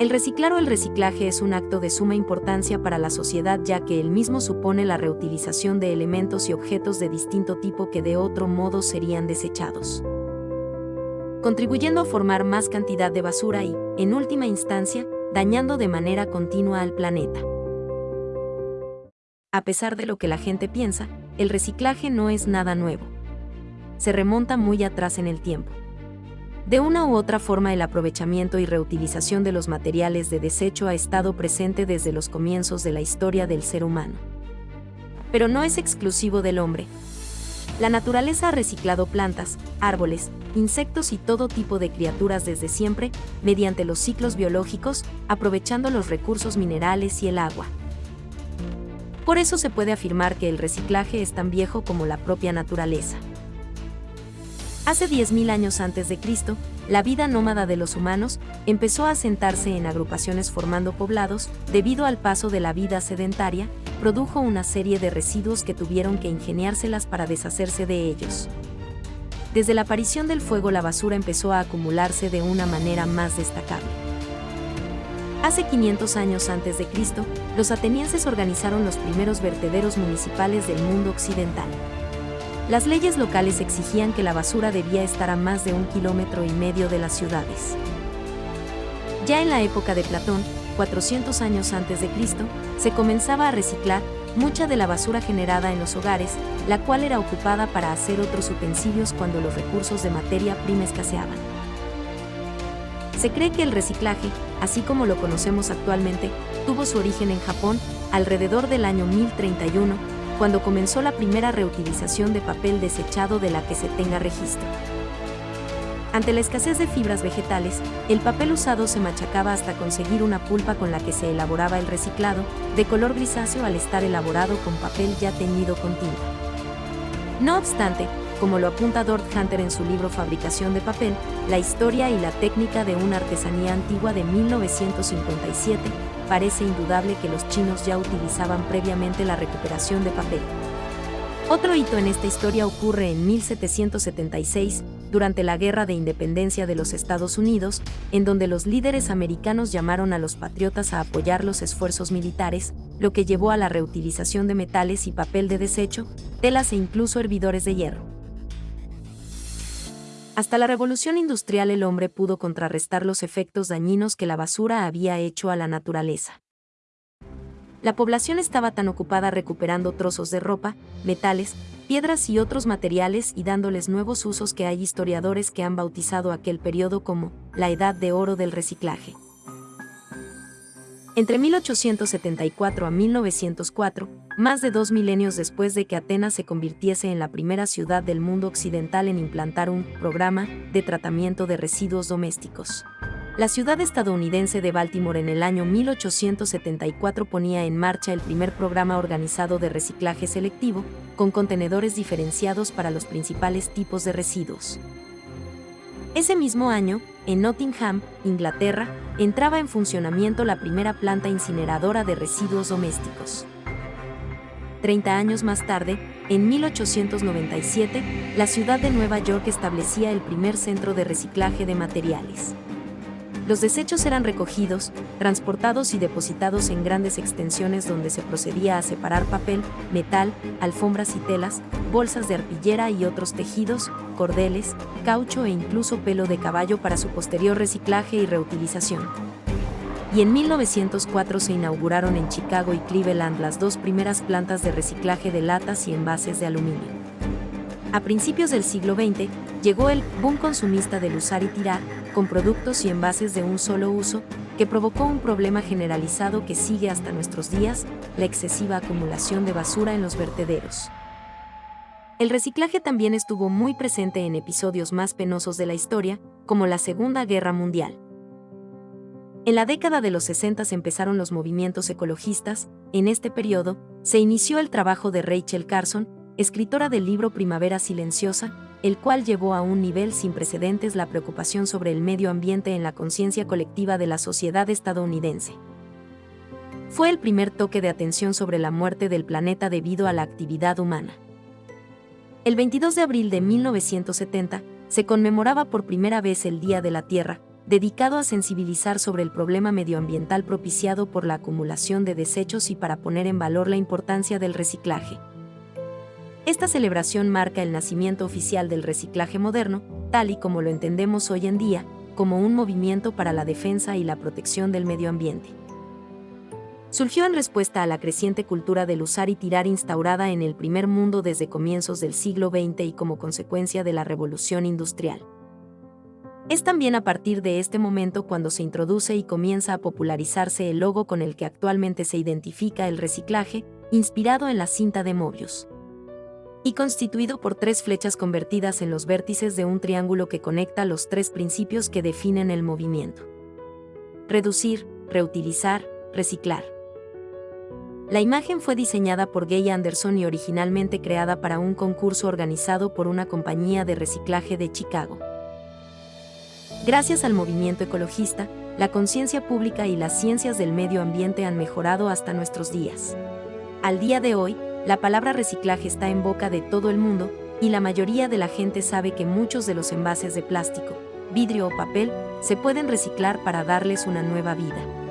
El reciclar o el reciclaje es un acto de suma importancia para la sociedad ya que el mismo supone la reutilización de elementos y objetos de distinto tipo que de otro modo serían desechados, contribuyendo a formar más cantidad de basura y, en última instancia, dañando de manera continua al planeta. A pesar de lo que la gente piensa, el reciclaje no es nada nuevo. Se remonta muy atrás en el tiempo. De una u otra forma el aprovechamiento y reutilización de los materiales de desecho ha estado presente desde los comienzos de la historia del ser humano. Pero no es exclusivo del hombre. La naturaleza ha reciclado plantas, árboles, insectos y todo tipo de criaturas desde siempre, mediante los ciclos biológicos, aprovechando los recursos minerales y el agua. Por eso se puede afirmar que el reciclaje es tan viejo como la propia naturaleza. Hace 10.000 años antes de Cristo, la vida nómada de los humanos empezó a asentarse en agrupaciones formando poblados, debido al paso de la vida sedentaria, produjo una serie de residuos que tuvieron que ingeniárselas para deshacerse de ellos. Desde la aparición del fuego la basura empezó a acumularse de una manera más destacable. Hace 500 años antes de Cristo, los atenienses organizaron los primeros vertederos municipales del mundo occidental. Las leyes locales exigían que la basura debía estar a más de un kilómetro y medio de las ciudades. Ya en la época de Platón, 400 años antes de Cristo, se comenzaba a reciclar mucha de la basura generada en los hogares, la cual era ocupada para hacer otros utensilios cuando los recursos de materia prima escaseaban. Se cree que el reciclaje, así como lo conocemos actualmente, tuvo su origen en Japón alrededor del año 1031, cuando comenzó la primera reutilización de papel desechado de la que se tenga registro. Ante la escasez de fibras vegetales, el papel usado se machacaba hasta conseguir una pulpa con la que se elaboraba el reciclado, de color grisáceo al estar elaborado con papel ya teñido con tinta. No obstante, como lo apunta Dort Hunter en su libro Fabricación de papel, la historia y la técnica de una artesanía antigua de 1957, parece indudable que los chinos ya utilizaban previamente la recuperación de papel. Otro hito en esta historia ocurre en 1776, durante la Guerra de Independencia de los Estados Unidos, en donde los líderes americanos llamaron a los patriotas a apoyar los esfuerzos militares, lo que llevó a la reutilización de metales y papel de desecho, telas e incluso hervidores de hierro. Hasta la revolución industrial el hombre pudo contrarrestar los efectos dañinos que la basura había hecho a la naturaleza. La población estaba tan ocupada recuperando trozos de ropa, metales, piedras y otros materiales y dándoles nuevos usos que hay historiadores que han bautizado aquel periodo como la edad de oro del reciclaje. Entre 1874 a 1904, más de dos milenios después de que Atenas se convirtiese en la primera ciudad del mundo occidental en implantar un programa de tratamiento de residuos domésticos. La ciudad estadounidense de Baltimore en el año 1874 ponía en marcha el primer programa organizado de reciclaje selectivo, con contenedores diferenciados para los principales tipos de residuos. Ese mismo año, en Nottingham, Inglaterra, entraba en funcionamiento la primera planta incineradora de residuos domésticos. Treinta años más tarde, en 1897, la ciudad de Nueva York establecía el primer centro de reciclaje de materiales. Los desechos eran recogidos, transportados y depositados en grandes extensiones donde se procedía a separar papel, metal, alfombras y telas, bolsas de arpillera y otros tejidos, cordeles, caucho e incluso pelo de caballo para su posterior reciclaje y reutilización. Y en 1904 se inauguraron en Chicago y Cleveland las dos primeras plantas de reciclaje de latas y envases de aluminio. A principios del siglo XX, llegó el boom consumista del usar y tirar, con productos y envases de un solo uso, que provocó un problema generalizado que sigue hasta nuestros días, la excesiva acumulación de basura en los vertederos. El reciclaje también estuvo muy presente en episodios más penosos de la historia, como la Segunda Guerra Mundial. En la década de los 60 empezaron los movimientos ecologistas, en este periodo, se inició el trabajo de Rachel Carson, escritora del libro Primavera Silenciosa, el cual llevó a un nivel sin precedentes la preocupación sobre el medio ambiente en la conciencia colectiva de la sociedad estadounidense. Fue el primer toque de atención sobre la muerte del planeta debido a la actividad humana. El 22 de abril de 1970 se conmemoraba por primera vez el Día de la Tierra, dedicado a sensibilizar sobre el problema medioambiental propiciado por la acumulación de desechos y para poner en valor la importancia del reciclaje. Esta celebración marca el nacimiento oficial del reciclaje moderno, tal y como lo entendemos hoy en día, como un movimiento para la defensa y la protección del medio ambiente. Surgió en respuesta a la creciente cultura del usar y tirar instaurada en el primer mundo desde comienzos del siglo XX y como consecuencia de la revolución industrial. Es también a partir de este momento cuando se introduce y comienza a popularizarse el logo con el que actualmente se identifica el reciclaje, inspirado en la cinta de Mobius. Y constituido por tres flechas convertidas en los vértices de un triángulo que conecta los tres principios que definen el movimiento. Reducir, reutilizar, reciclar. La imagen fue diseñada por Gay Anderson y originalmente creada para un concurso organizado por una compañía de reciclaje de Chicago. Gracias al movimiento ecologista, la conciencia pública y las ciencias del medio ambiente han mejorado hasta nuestros días. Al día de hoy, la palabra reciclaje está en boca de todo el mundo, y la mayoría de la gente sabe que muchos de los envases de plástico, vidrio o papel se pueden reciclar para darles una nueva vida.